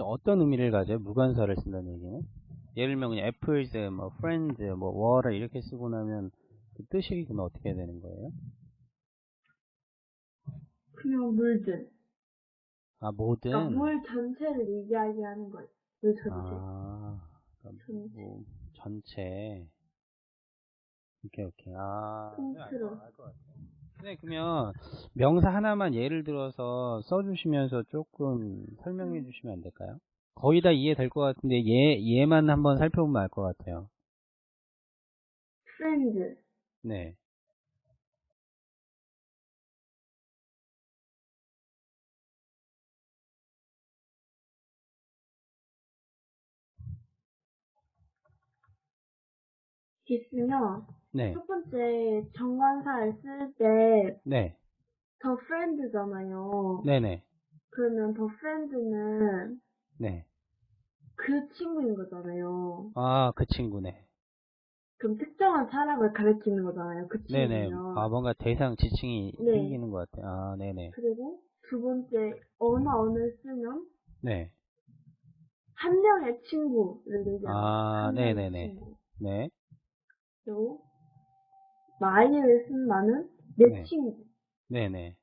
근데 어떤 의미를 가져요? 무관사를 쓴다는 얘기는? 예를 들면 그냥 apples, 뭐 friends, 뭐 water 이렇게 쓰고 나면 그 뜻이 그러면 어떻게 되는 거예요? 그냥 물들. 아 모든 그러니까 물 전체를 이야기하는 거예요. 물 전체. 아 그럼 전체. 뭐 전체 오케이 오케이 아 통틀어. 알 것 같아요. 네 그러면 명사 하나만 예를 들어서 써주시면서 조금 설명해 주시면 안 될까요? 거의 다 이해될 것 같은데 얘 얘만 한번 살펴보면 알 것 같아요. friends. 네. 있으면 네. 첫 번째 정관사를 쓸때 네. 더 friend잖아요. 네네. 그러면 더 friend는 네. 그 친구인 거잖아요. 아, 그 친구네. 그럼 특정한 사람을 가리키는 거잖아요. 그 네네. 친구면. 아, 뭔가 대상 지칭이 네. 생기는 것 같아요. 아, 네네. 그리고 두 번째 언어를 쓰면 네. 한 명의 친구를 얘기하는 아, 네네네. 친구. 네. 그리고 나는 내 네. 친구. 네네.